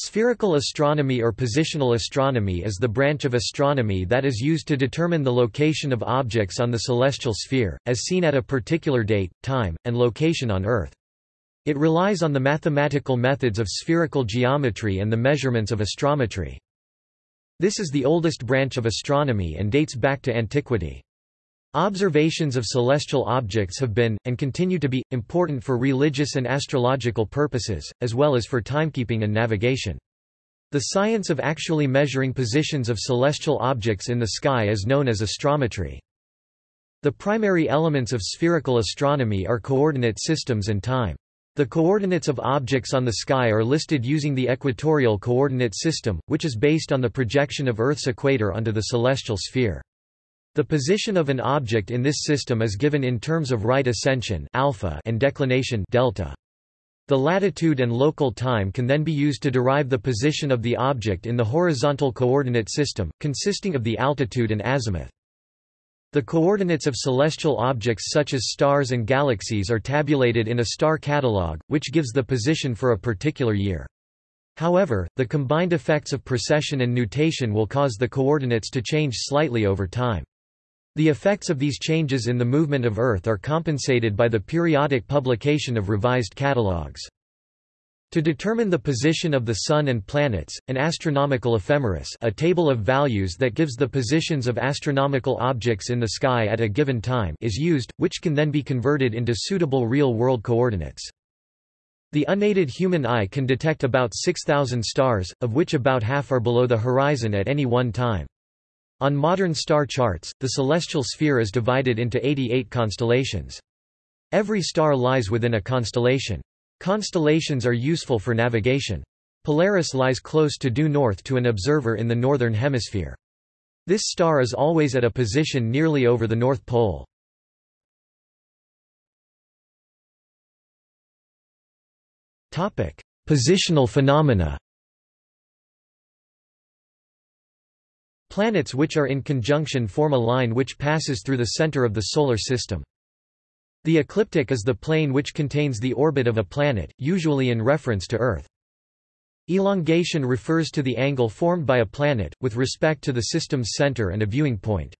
Spherical astronomy or positional astronomy is the branch of astronomy that is used to determine the location of objects on the celestial sphere, as seen at a particular date, time, and location on Earth. It relies on the mathematical methods of spherical geometry and the measurements of astrometry. This is the oldest branch of astronomy and dates back to antiquity. Observations of celestial objects have been, and continue to be, important for religious and astrological purposes, as well as for timekeeping and navigation. The science of actually measuring positions of celestial objects in the sky is known as astrometry. The primary elements of spherical astronomy are coordinate systems and time. The coordinates of objects on the sky are listed using the equatorial coordinate system, which is based on the projection of Earth's equator onto the celestial sphere. The position of an object in this system is given in terms of right ascension alpha and declination delta. The latitude and local time can then be used to derive the position of the object in the horizontal coordinate system, consisting of the altitude and azimuth. The coordinates of celestial objects such as stars and galaxies are tabulated in a star catalog, which gives the position for a particular year. However, the combined effects of precession and nutation will cause the coordinates to change slightly over time. The effects of these changes in the movement of Earth are compensated by the periodic publication of revised catalogues. To determine the position of the Sun and planets, an astronomical ephemeris a table of values that gives the positions of astronomical objects in the sky at a given time is used, which can then be converted into suitable real-world coordinates. The unaided human eye can detect about 6,000 stars, of which about half are below the horizon at any one time. On modern star charts, the celestial sphere is divided into 88 constellations. Every star lies within a constellation. Constellations are useful for navigation. Polaris lies close to due north to an observer in the northern hemisphere. This star is always at a position nearly over the North Pole. Positional phenomena Planets which are in conjunction form a line which passes through the center of the Solar System. The ecliptic is the plane which contains the orbit of a planet, usually in reference to Earth. Elongation refers to the angle formed by a planet, with respect to the system's center and a viewing point.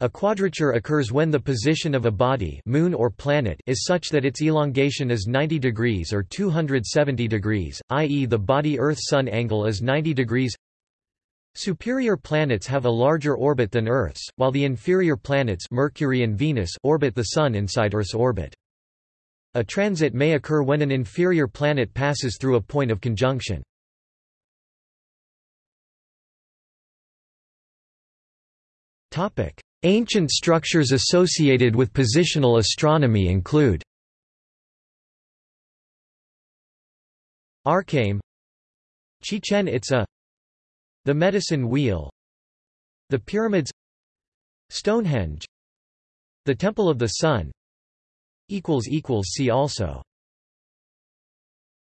A quadrature occurs when the position of a body moon or planet is such that its elongation is 90 degrees or 270 degrees, i.e. the body-Earth-Sun angle is 90 degrees Superior planets have a larger orbit than Earth's, while the inferior planets Mercury and Venus orbit the Sun inside Earth's orbit. A transit may occur when an inferior planet passes through a point of conjunction. Ancient structures associated with positional astronomy include Arkaim Chichen Itza the Medicine Wheel The Pyramids Stonehenge The Temple of the Sun See also